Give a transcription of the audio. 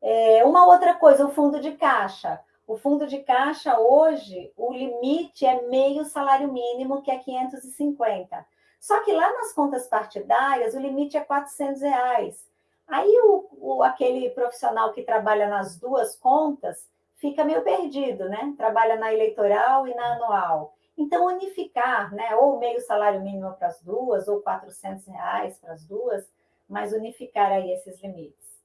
É, uma outra coisa, o fundo de caixa. O fundo de caixa, hoje, o limite é meio salário mínimo, que é 550. Só que lá nas contas partidárias, o limite é 400 reais. Aí o, o, aquele profissional que trabalha nas duas contas fica meio perdido, né? Trabalha na eleitoral e na anual. Então, unificar, né? Ou meio salário mínimo para as duas, ou 400 reais para as duas, mas unificar aí esses limites.